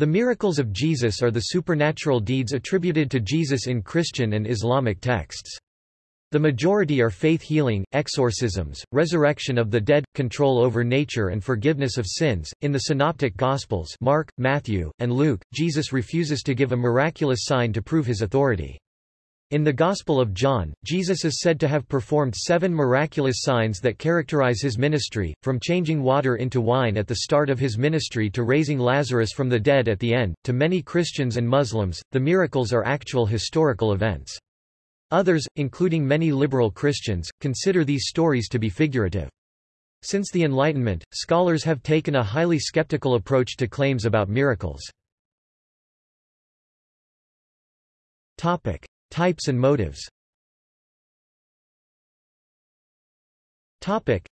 The miracles of Jesus are the supernatural deeds attributed to Jesus in Christian and Islamic texts. The majority are faith healing, exorcisms, resurrection of the dead, control over nature and forgiveness of sins. In the synoptic gospels, Mark, Matthew, and Luke, Jesus refuses to give a miraculous sign to prove his authority. In the Gospel of John, Jesus is said to have performed seven miraculous signs that characterize his ministry, from changing water into wine at the start of his ministry to raising Lazarus from the dead at the end. To many Christians and Muslims, the miracles are actual historical events. Others, including many liberal Christians, consider these stories to be figurative. Since the Enlightenment, scholars have taken a highly skeptical approach to claims about miracles. Types and motives Topic.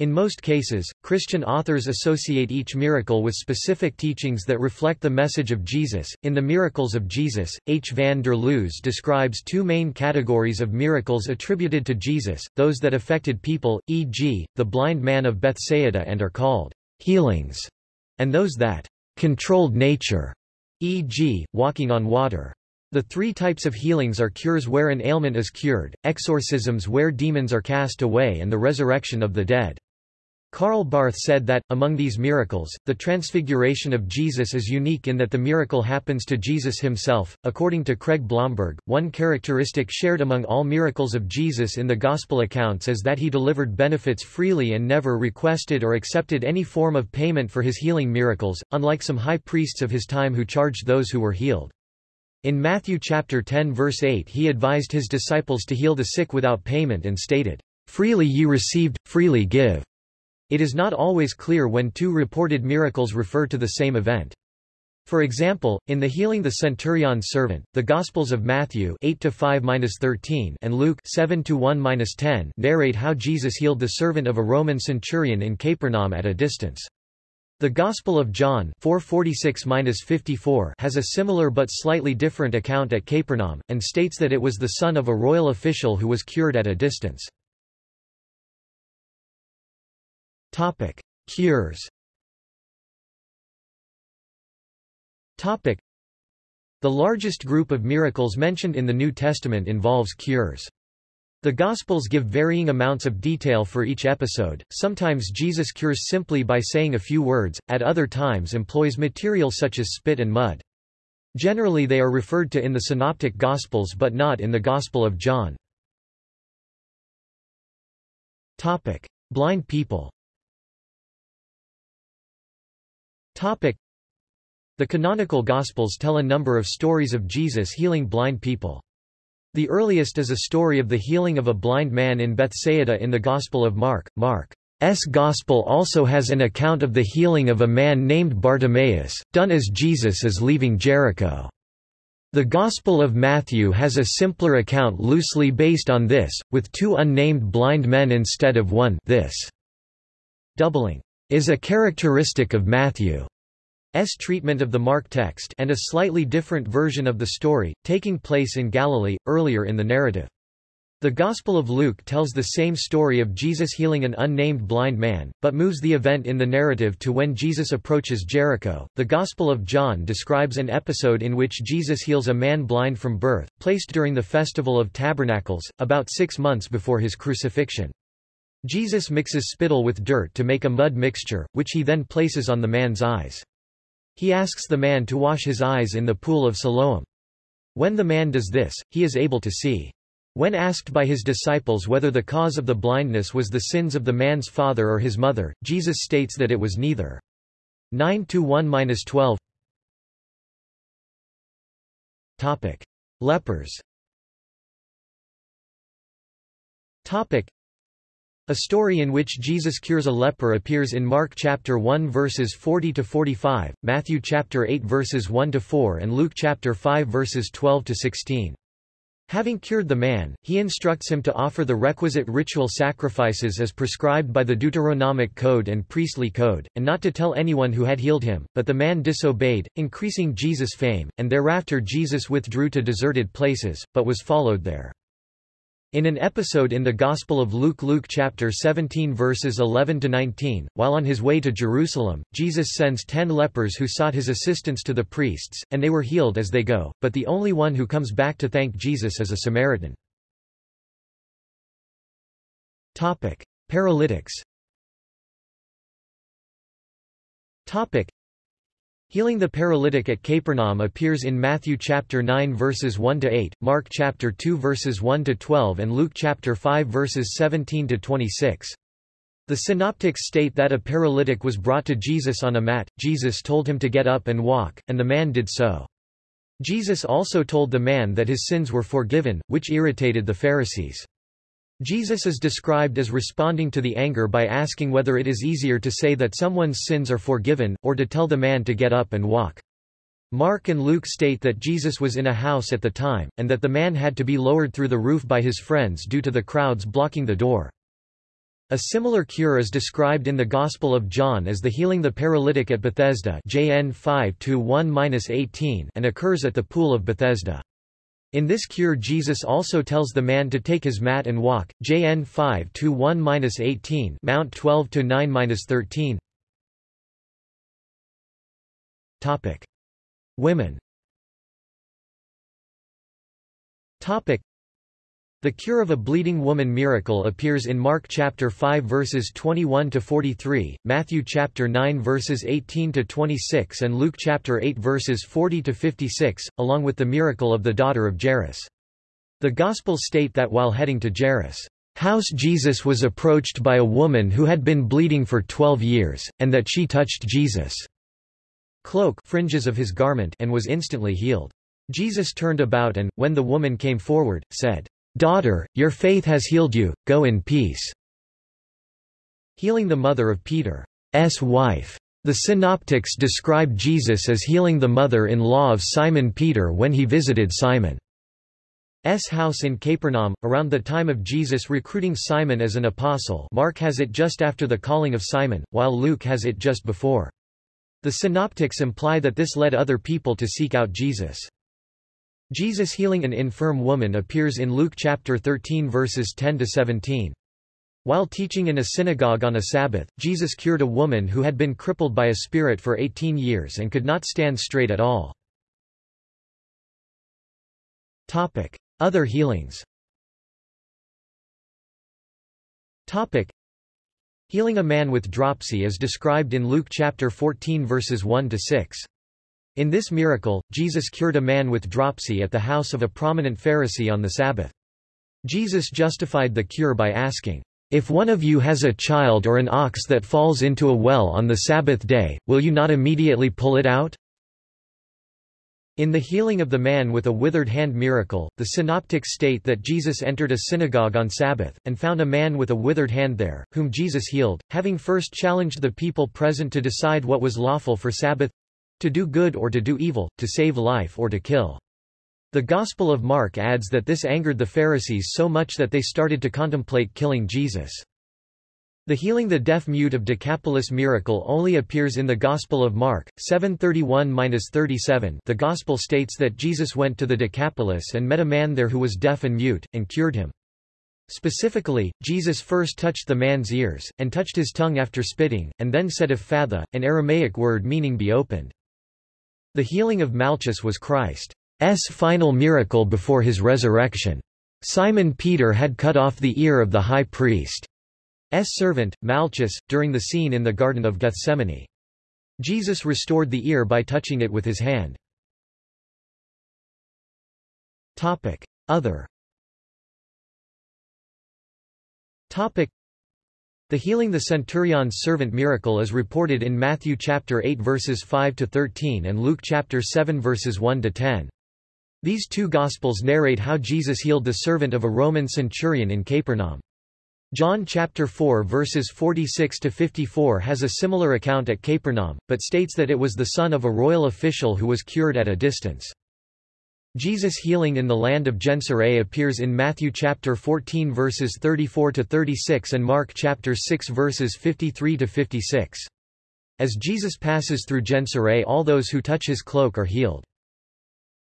In most cases, Christian authors associate each miracle with specific teachings that reflect the message of Jesus. In The Miracles of Jesus, H. van der Loos describes two main categories of miracles attributed to Jesus, those that affected people, e.g., the blind man of Bethsaida and are called healings, and those that controlled nature, e.g., walking on water. The three types of healings are cures where an ailment is cured, exorcisms where demons are cast away and the resurrection of the dead. Karl Barth said that, among these miracles, the transfiguration of Jesus is unique in that the miracle happens to Jesus himself. According to Craig Blomberg, one characteristic shared among all miracles of Jesus in the Gospel accounts is that he delivered benefits freely and never requested or accepted any form of payment for his healing miracles, unlike some high priests of his time who charged those who were healed. In Matthew chapter 10 verse 8 he advised his disciples to heal the sick without payment and stated, "Freely ye received, freely give." It is not always clear when two reported miracles refer to the same event. For example, in the healing the centurion's servant, the Gospels of Matthew 8-5-13 and Luke 7-1-10 narrate how Jesus healed the servant of a Roman centurion in Capernaum at a distance. The Gospel of John 446-54 has a similar but slightly different account at Capernaum, and states that it was the son of a royal official who was cured at a distance. Topic. Cures Topic. The largest group of miracles mentioned in the New Testament involves cures. The Gospels give varying amounts of detail for each episode, sometimes Jesus cures simply by saying a few words, at other times employs material such as spit and mud. Generally they are referred to in the Synoptic Gospels but not in the Gospel of John. Topic. Blind people Topic. The canonical Gospels tell a number of stories of Jesus healing blind people. The earliest is a story of the healing of a blind man in Bethsaida in the Gospel of Mark. Mark's Gospel also has an account of the healing of a man named Bartimaeus, done as Jesus is leaving Jericho. The Gospel of Matthew has a simpler account loosely based on this, with two unnamed blind men instead of one this doubling is a characteristic of Matthew. S treatment of the Mark text and a slightly different version of the story, taking place in Galilee, earlier in the narrative. The Gospel of Luke tells the same story of Jesus healing an unnamed blind man, but moves the event in the narrative to when Jesus approaches Jericho. The Gospel of John describes an episode in which Jesus heals a man blind from birth, placed during the Festival of Tabernacles, about six months before his crucifixion. Jesus mixes spittle with dirt to make a mud mixture, which he then places on the man's eyes. He asks the man to wash his eyes in the pool of Siloam. When the man does this, he is able to see. When asked by his disciples whether the cause of the blindness was the sins of the man's father or his mother, Jesus states that it was neither. 9 to 1-12 Topic: Lepers. Topic: a story in which Jesus cures a leper appears in Mark chapter 1 verses 40 to 45, Matthew chapter 8 verses 1 to 4 and Luke chapter 5 verses 12 to 16. Having cured the man, he instructs him to offer the requisite ritual sacrifices as prescribed by the Deuteronomic Code and priestly code, and not to tell anyone who had healed him, but the man disobeyed, increasing Jesus' fame, and thereafter Jesus withdrew to deserted places, but was followed there. In an episode in the Gospel of Luke Luke chapter 17 verses 11 to 19, while on his way to Jerusalem, Jesus sends 10 lepers who sought his assistance to the priests, and they were healed as they go, but the only one who comes back to thank Jesus is a Samaritan. Topic: Paralytics. Topic: Healing the paralytic at Capernaum appears in Matthew chapter 9 verses 1 to 8, Mark chapter 2 verses 1 to 12 and Luke chapter 5 verses 17 to 26. The synoptics state that a paralytic was brought to Jesus on a mat, Jesus told him to get up and walk, and the man did so. Jesus also told the man that his sins were forgiven, which irritated the Pharisees. Jesus is described as responding to the anger by asking whether it is easier to say that someone's sins are forgiven, or to tell the man to get up and walk. Mark and Luke state that Jesus was in a house at the time, and that the man had to be lowered through the roof by his friends due to the crowds blocking the door. A similar cure is described in the Gospel of John as the healing the paralytic at Bethesda JN 5 and occurs at the pool of Bethesda. In this cure Jesus also tells the man to take his mat and walk, JN 5 to 1-18 Mount 12 to 9-13. Topic: Women. Topic: the cure of a bleeding woman miracle appears in Mark chapter 5 verses 21 to 43, Matthew chapter 9 verses 18 to 26 and Luke chapter 8 verses 40 to 56, along with the miracle of the daughter of Jairus. The Gospels state that while heading to Jairus' house Jesus was approached by a woman who had been bleeding for 12 years, and that she touched Jesus' cloak fringes of his garment and was instantly healed. Jesus turned about and, when the woman came forward, said, Daughter, your faith has healed you, go in peace. Healing the mother of Peter's wife. The synoptics describe Jesus as healing the mother-in-law of Simon Peter when he visited Simon's house in Capernaum, around the time of Jesus recruiting Simon as an apostle Mark has it just after the calling of Simon, while Luke has it just before. The synoptics imply that this led other people to seek out Jesus. Jesus healing an infirm woman appears in Luke chapter 13 verses 10 to 17. While teaching in a synagogue on a Sabbath, Jesus cured a woman who had been crippled by a spirit for 18 years and could not stand straight at all. Topic: Other healings. Topic: Healing a man with dropsy is described in Luke chapter 14 verses 1 to 6. In this miracle, Jesus cured a man with dropsy at the house of a prominent Pharisee on the Sabbath. Jesus justified the cure by asking, If one of you has a child or an ox that falls into a well on the Sabbath day, will you not immediately pull it out? In the healing of the man with a withered hand miracle, the synoptics state that Jesus entered a synagogue on Sabbath, and found a man with a withered hand there, whom Jesus healed, having first challenged the people present to decide what was lawful for Sabbath to do good or to do evil, to save life or to kill. The Gospel of Mark adds that this angered the Pharisees so much that they started to contemplate killing Jesus. The healing the deaf-mute of Decapolis miracle only appears in the Gospel of Mark, 731-37 The Gospel states that Jesus went to the Decapolis and met a man there who was deaf and mute, and cured him. Specifically, Jesus first touched the man's ears, and touched his tongue after spitting, and then said ephphatha, an Aramaic word meaning be opened. The healing of Malchus was Christ's final miracle before his resurrection. Simon Peter had cut off the ear of the high priest's servant, Malchus, during the scene in the Garden of Gethsemane. Jesus restored the ear by touching it with his hand. Other the healing the centurion's servant miracle is reported in Matthew chapter 8 verses 5 to 13 and Luke chapter 7 verses 1 to 10. These two gospels narrate how Jesus healed the servant of a Roman centurion in Capernaum. John chapter 4 verses 46 to 54 has a similar account at Capernaum, but states that it was the son of a royal official who was cured at a distance. Jesus' healing in the land of Gennesaret appears in Matthew chapter 14 verses 34 to 36 and Mark chapter 6 verses 53 to 56. As Jesus passes through Gennesaret all those who touch his cloak are healed.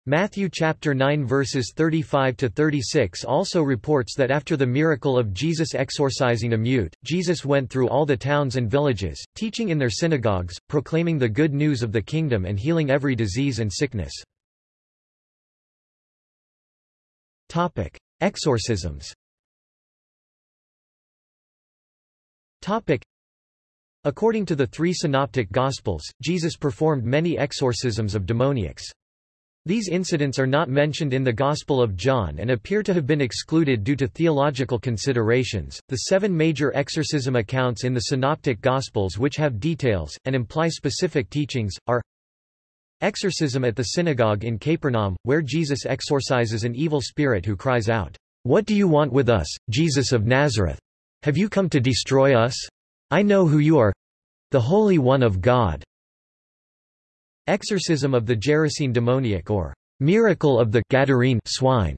Matthew chapter 9 verses 35 to 36 also reports that after the miracle of Jesus exorcising a mute, Jesus went through all the towns and villages, teaching in their synagogues, proclaiming the good news of the kingdom and healing every disease and sickness. Topic: Exorcisms. Topic: According to the three synoptic gospels, Jesus performed many exorcisms of demoniacs. These incidents are not mentioned in the Gospel of John and appear to have been excluded due to theological considerations. The seven major exorcism accounts in the Synoptic Gospels, which have details and imply specific teachings, are Exorcism at the synagogue in Capernaum, where Jesus exorcises an evil spirit who cries out, What do you want with us, Jesus of Nazareth? Have you come to destroy us? I know who you are the Holy One of God. Exorcism of the Gerasene demoniac or miracle of the Gadarene swine.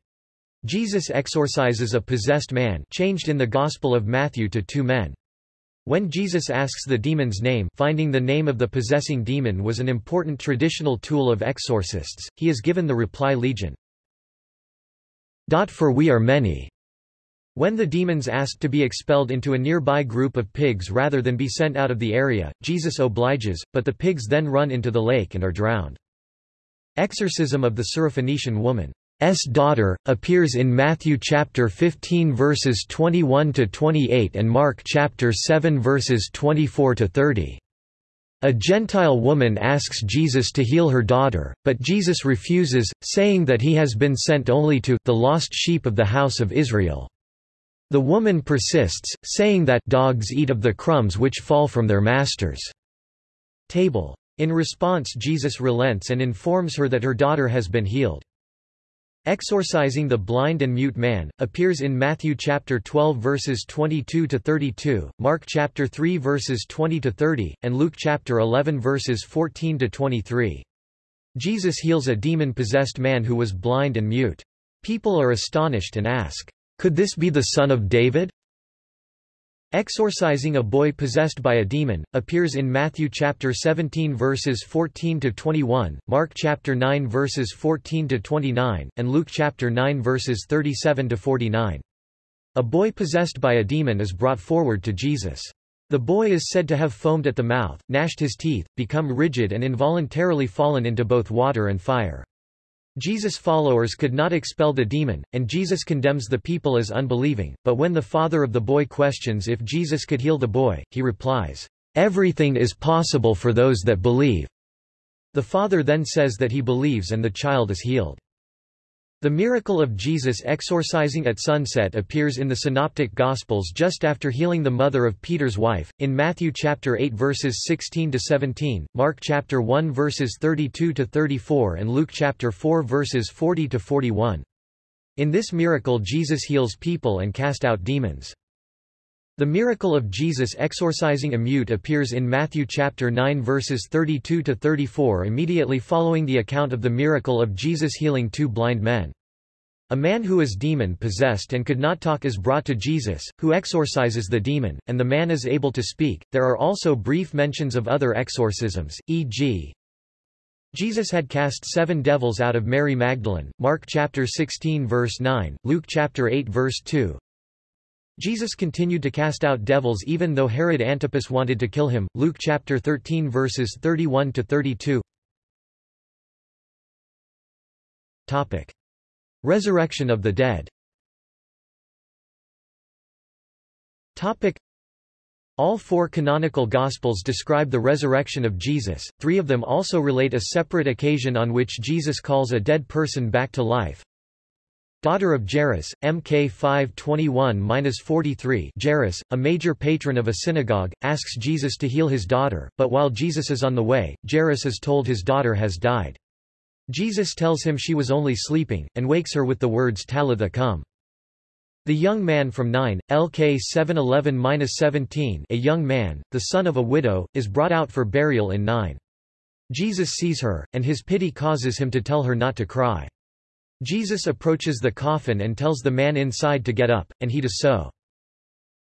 Jesus exorcises a possessed man changed in the Gospel of Matthew to two men. When Jesus asks the demon's name finding the name of the possessing demon was an important traditional tool of exorcists, he is given the reply legion. For we are many. When the demons asked to be expelled into a nearby group of pigs rather than be sent out of the area, Jesus obliges, but the pigs then run into the lake and are drowned. Exorcism of the Syrophoenician woman's daughter, appears in Matthew chapter 15 verses 21 to 28 and Mark chapter 7 verses 24 to 30. A Gentile woman asks Jesus to heal her daughter, but Jesus refuses, saying that he has been sent only to the lost sheep of the house of Israel. The woman persists, saying that dogs eat of the crumbs which fall from their masters' table. In response Jesus relents and informs her that her daughter has been healed. Exorcising the blind and mute man appears in Matthew chapter 12 verses 22 to 32, Mark chapter 3 verses 20 to 30, and Luke chapter 11 verses 14 to 23. Jesus heals a demon-possessed man who was blind and mute. People are astonished and ask, could this be the son of David? Exorcising a boy possessed by a demon appears in Matthew chapter 17 verses 14 to 21, Mark chapter 9 verses 14 to 29, and Luke chapter 9 verses 37 to 49. A boy possessed by a demon is brought forward to Jesus. The boy is said to have foamed at the mouth, gnashed his teeth, become rigid and involuntarily fallen into both water and fire. Jesus' followers could not expel the demon, and Jesus condemns the people as unbelieving, but when the father of the boy questions if Jesus could heal the boy, he replies, "'Everything is possible for those that believe." The father then says that he believes and the child is healed. The miracle of Jesus exorcising at sunset appears in the Synoptic Gospels just after healing the mother of Peter's wife, in Matthew chapter 8 verses 16 to 17, Mark chapter 1 verses 32 to 34 and Luke chapter 4 verses 40 to 41. In this miracle Jesus heals people and cast out demons. The miracle of Jesus exorcising a mute appears in Matthew chapter 9 verses 32 to 34 immediately following the account of the miracle of Jesus healing two blind men. A man who is demon-possessed and could not talk is brought to Jesus, who exorcises the demon, and the man is able to speak. There are also brief mentions of other exorcisms, e.g. Jesus had cast seven devils out of Mary Magdalene, Mark chapter 16 verse 9, Luke chapter 8 verse 2. Jesus continued to cast out devils even though Herod Antipas wanted to kill him, Luke chapter 13 verses 31 to 32. Topic. Resurrection of the dead Topic: all four canonical Gospels describe the resurrection of Jesus, three of them also relate a separate occasion on which Jesus calls a dead person back to life. Daughter of Jairus, Mk 521-43 Jairus, a major patron of a synagogue, asks Jesus to heal his daughter, but while Jesus is on the way, Jairus is told his daughter has died. Jesus tells him she was only sleeping, and wakes her with the words Talitha cum. The young man from Nain, LK 711-17 a young man, the son of a widow, is brought out for burial in Nain. Jesus sees her, and his pity causes him to tell her not to cry. Jesus approaches the coffin and tells the man inside to get up, and he does so.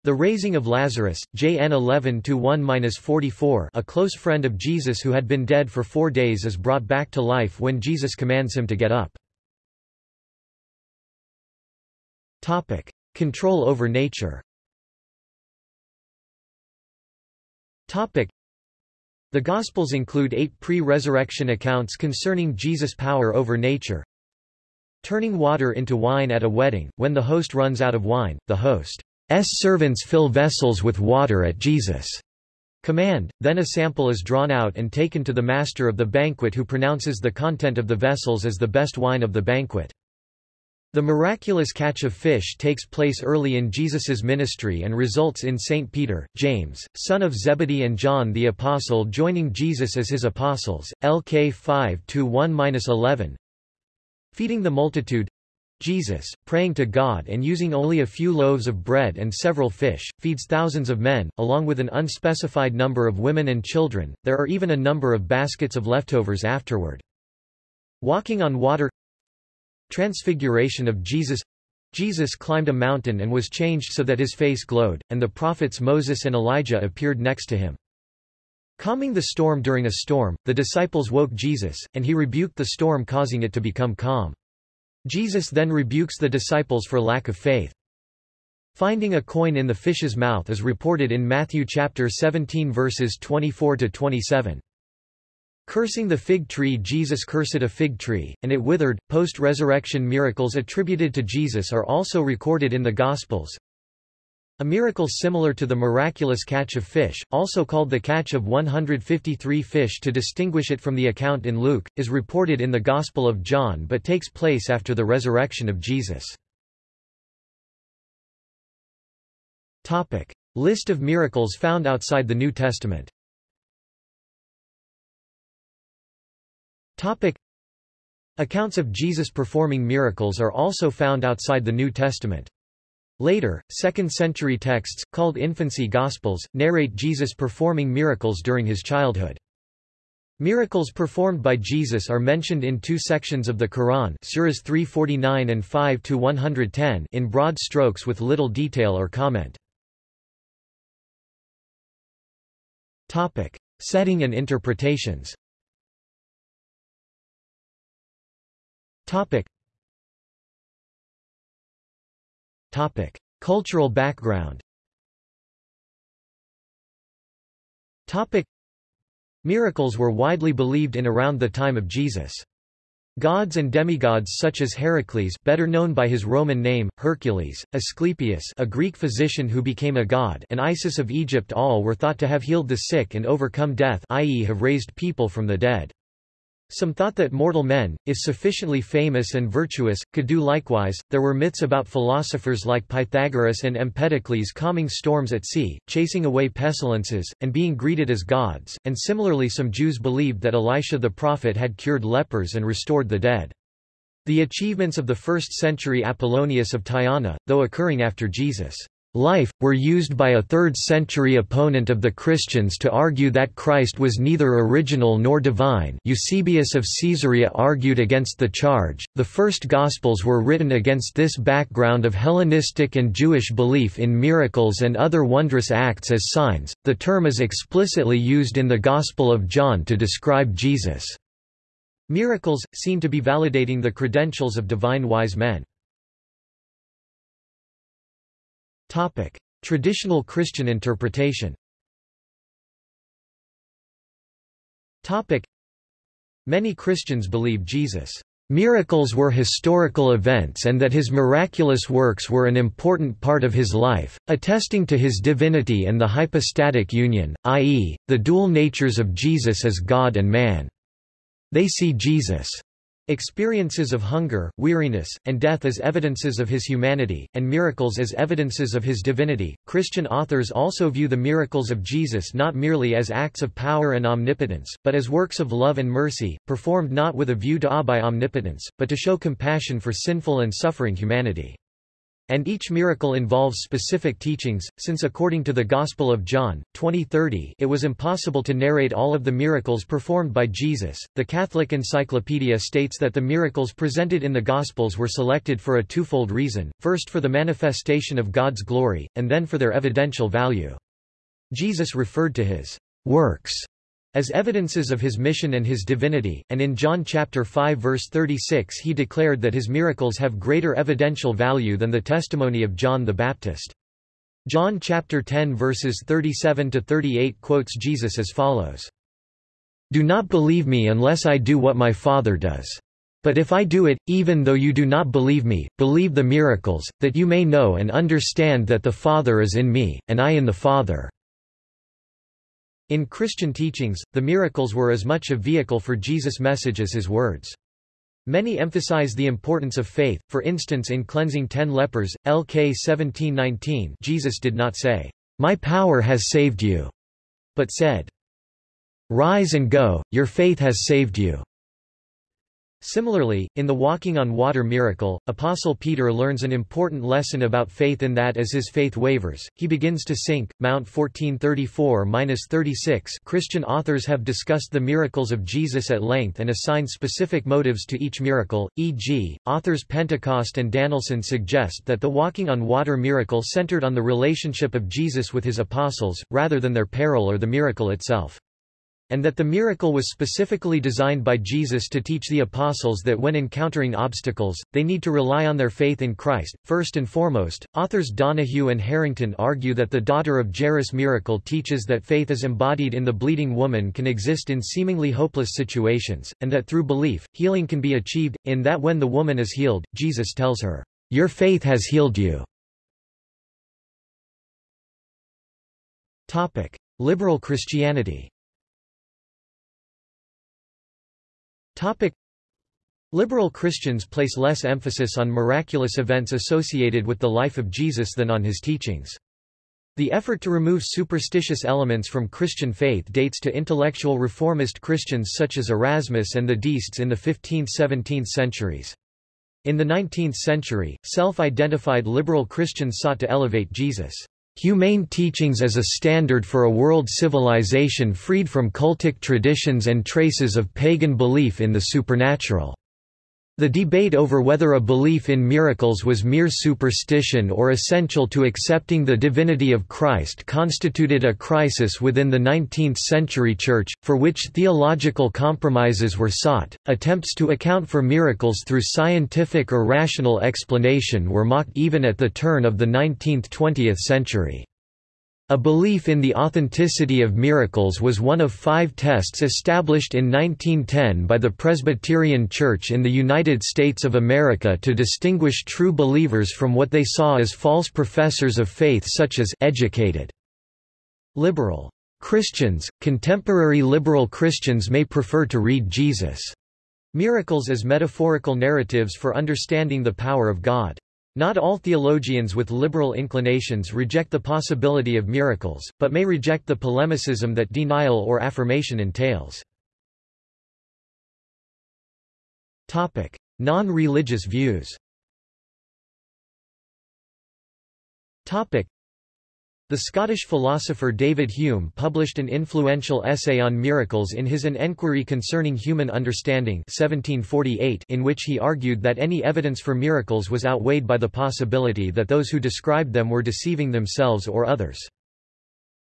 The raising of Lazarus, JN 11-1-44 a close friend of Jesus who had been dead for four days is brought back to life when Jesus commands him to get up. Topic. Control over nature Topic. The Gospels include eight pre-resurrection accounts concerning Jesus' power over nature. Turning water into wine at a wedding, when the host runs out of wine, the host S servants fill vessels with water at Jesus' command, then a sample is drawn out and taken to the master of the banquet who pronounces the content of the vessels as the best wine of the banquet. The miraculous catch of fish takes place early in Jesus's ministry and results in St. Peter, James, son of Zebedee and John the Apostle joining Jesus as his apostles, LK 5-1-11. Feeding the multitude, Jesus, praying to God and using only a few loaves of bread and several fish, feeds thousands of men, along with an unspecified number of women and children. There are even a number of baskets of leftovers afterward. Walking on water Transfiguration of Jesus Jesus climbed a mountain and was changed so that his face glowed, and the prophets Moses and Elijah appeared next to him. Calming the storm during a storm, the disciples woke Jesus, and he rebuked the storm causing it to become calm. Jesus then rebukes the disciples for lack of faith. Finding a coin in the fish's mouth is reported in Matthew chapter 17 verses 24 to 27. Cursing the fig tree Jesus cursed a fig tree, and it withered. Post-resurrection miracles attributed to Jesus are also recorded in the Gospels. A miracle similar to the miraculous catch of fish, also called the catch of 153 fish to distinguish it from the account in Luke, is reported in the Gospel of John but takes place after the resurrection of Jesus. Topic. List of miracles found outside the New Testament Topic. Accounts of Jesus performing miracles are also found outside the New Testament. Later, second-century texts, called infancy Gospels, narrate Jesus performing miracles during his childhood. Miracles performed by Jesus are mentioned in two sections of the Quran Surahs 349 and 5-110 in broad strokes with little detail or comment. Topic. Setting and interpretations Topic. Topic. Cultural background Topic. Miracles were widely believed in around the time of Jesus. Gods and demigods such as Heracles better known by his Roman name, Hercules, Asclepius a Greek physician who became a god and Isis of Egypt all were thought to have healed the sick and overcome death i.e. have raised people from the dead. Some thought that mortal men, if sufficiently famous and virtuous, could do likewise. There were myths about philosophers like Pythagoras and Empedocles calming storms at sea, chasing away pestilences, and being greeted as gods, and similarly some Jews believed that Elisha the prophet had cured lepers and restored the dead. The achievements of the first-century Apollonius of Tyana, though occurring after Jesus' life, were used by a third-century opponent of the Christians to argue that Christ was neither original nor divine Eusebius of Caesarea argued against the charge. The first Gospels were written against this background of Hellenistic and Jewish belief in miracles and other wondrous acts as signs. The term is explicitly used in the Gospel of John to describe Jesus' miracles, seem to be validating the credentials of divine wise men. Topic. Traditional Christian interpretation Topic. Many Christians believe Jesus' miracles were historical events and that his miraculous works were an important part of his life, attesting to his divinity and the hypostatic union, i.e., the dual natures of Jesus as God and man. They see Jesus' Experiences of hunger, weariness, and death as evidences of his humanity, and miracles as evidences of his divinity. Christian authors also view the miracles of Jesus not merely as acts of power and omnipotence, but as works of love and mercy, performed not with a view to awe by omnipotence, but to show compassion for sinful and suffering humanity. And each miracle involves specific teachings, since according to the Gospel of John, 2030 it was impossible to narrate all of the miracles performed by Jesus. The Catholic Encyclopedia states that the miracles presented in the Gospels were selected for a twofold reason, first for the manifestation of God's glory, and then for their evidential value. Jesus referred to his works as evidences of his mission and his divinity, and in John chapter 5 verse 36 he declared that his miracles have greater evidential value than the testimony of John the Baptist. John chapter 10 verses 37 to 38 quotes Jesus as follows: Do not believe me unless I do what my Father does. But if I do it, even though you do not believe me, believe the miracles, that you may know and understand that the Father is in me, and I in the Father. In Christian teachings, the miracles were as much a vehicle for Jesus' message as his words. Many emphasize the importance of faith, for instance in cleansing ten lepers, LK 1719 Jesus did not say, "'My power has saved you'", but said, "'Rise and go, your faith has saved you'". Similarly, in the walking on water miracle, Apostle Peter learns an important lesson about faith in that as his faith wavers, he begins to sink. Mount 1434-36 Christian authors have discussed the miracles of Jesus at length and assigned specific motives to each miracle, e.g., authors Pentecost and Danielson suggest that the walking on water miracle centered on the relationship of Jesus with his apostles, rather than their peril or the miracle itself and that the miracle was specifically designed by Jesus to teach the apostles that when encountering obstacles, they need to rely on their faith in Christ. First and foremost, authors Donahue and Harrington argue that the daughter of Jairus miracle teaches that faith as embodied in the bleeding woman can exist in seemingly hopeless situations, and that through belief, healing can be achieved, in that when the woman is healed, Jesus tells her, Your faith has healed you. Liberal Christianity Topic. Liberal Christians place less emphasis on miraculous events associated with the life of Jesus than on his teachings. The effort to remove superstitious elements from Christian faith dates to intellectual reformist Christians such as Erasmus and the Deists in the 15th–17th centuries. In the 19th century, self-identified liberal Christians sought to elevate Jesus' humane teachings as a standard for a world civilization freed from cultic traditions and traces of pagan belief in the supernatural. The debate over whether a belief in miracles was mere superstition or essential to accepting the divinity of Christ constituted a crisis within the 19th-century Church, for which theological compromises were sought. Attempts to account for miracles through scientific or rational explanation were mocked even at the turn of the 19th–20th century. A belief in the authenticity of miracles was one of five tests established in 1910 by the Presbyterian Church in the United States of America to distinguish true believers from what they saw as false professors of faith such as educated liberal Christians. Contemporary liberal Christians may prefer to read Jesus' miracles as metaphorical narratives for understanding the power of God. Not all theologians with liberal inclinations reject the possibility of miracles, but may reject the polemicism that denial or affirmation entails. Non-religious views the Scottish philosopher David Hume published an influential essay on miracles in his An Enquiry Concerning Human Understanding 1748 in which he argued that any evidence for miracles was outweighed by the possibility that those who described them were deceiving themselves or others.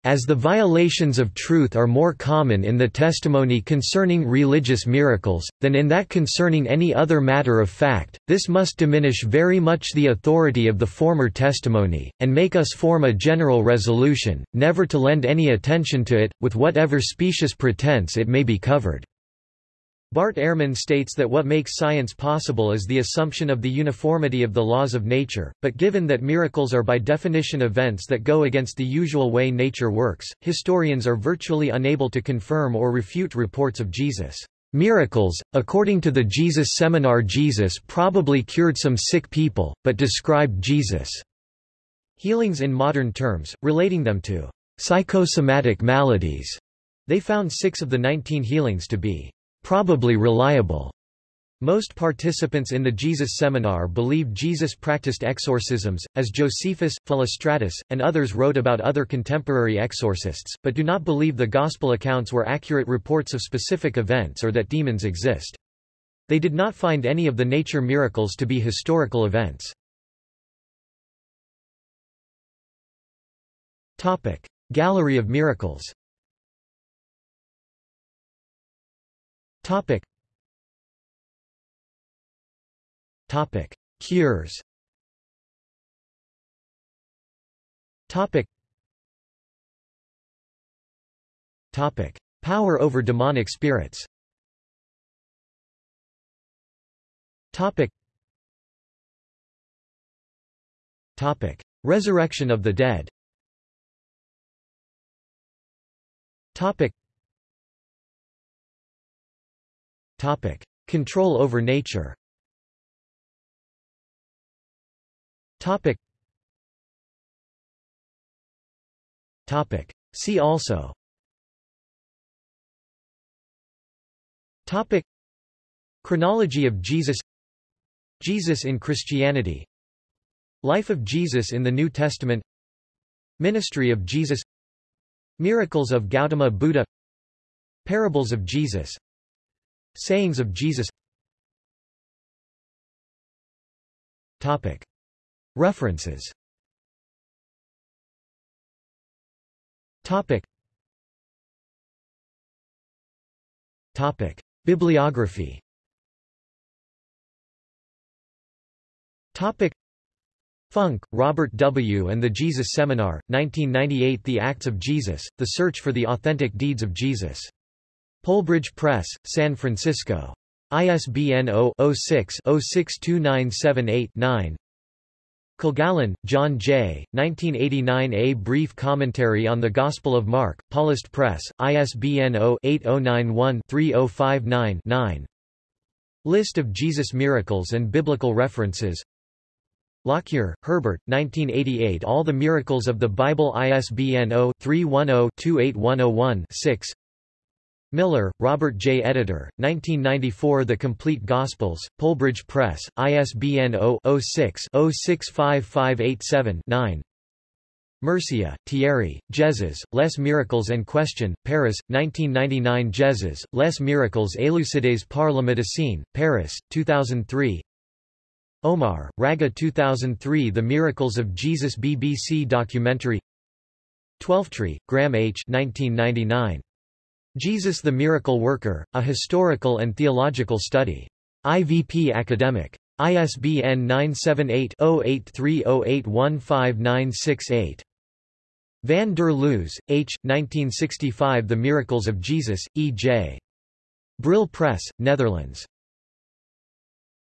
As the violations of truth are more common in the testimony concerning religious miracles, than in that concerning any other matter of fact, this must diminish very much the authority of the former testimony, and make us form a general resolution, never to lend any attention to it, with whatever specious pretense it may be covered. Bart Ehrman states that what makes science possible is the assumption of the uniformity of the laws of nature, but given that miracles are by definition events that go against the usual way nature works, historians are virtually unable to confirm or refute reports of Jesus' miracles. According to the Jesus Seminar Jesus probably cured some sick people, but described Jesus' healings in modern terms, relating them to psychosomatic maladies. They found six of the 19 healings to be probably reliable. Most participants in the Jesus seminar believed Jesus practiced exorcisms, as Josephus, Philostratus, and others wrote about other contemporary exorcists, but do not believe the Gospel accounts were accurate reports of specific events or that demons exist. They did not find any of the nature miracles to be historical events. Gallery of miracles Topic: Topic. Cures. Topic. Topic: Power over demonic spirits. Topic. Topic: Resurrection of the dead. Topic. Topic: Control over nature. Topic. Topic. See also. Topic. Chronology of Jesus Jesus in Christianity Life of Jesus in the New Testament Ministry of Jesus Miracles of Gautama Buddha Parables of Jesus Sayings of Jesus Topic. References Topic. Topic. Bibliography Topic. Funk, Robert W. and the Jesus Seminar, 1998 The Acts of Jesus, The Search for the Authentic Deeds of Jesus. Polebridge Press, San Francisco. ISBN 0-06-062978-9 Kilgallen, John J., 1989 A Brief Commentary on the Gospel of Mark, Paulist Press, ISBN 0-8091-3059-9 List of Jesus miracles and biblical references Lockyer, Herbert, 1988 All the Miracles of the Bible ISBN 0-310-28101-6 Miller, Robert J. Editor, 1994 The Complete Gospels, Polebridge Press, ISBN 0-06-065587-9 Murcia, Thierry, Jesus, Les Miracles and Question, Paris, 1999 Jesus, Les Miracles élucidés par la médecine, Paris, 2003 Omar, Rageh 2003 The Miracles of Jesus BBC documentary Twelftree, Graham H. 1999. Jesus the Miracle Worker, A Historical and Theological Study. IVP Academic. ISBN 978-0830815968. Van der Loos, H. 1965 The Miracles of Jesus, E. J. Brill Press, Netherlands.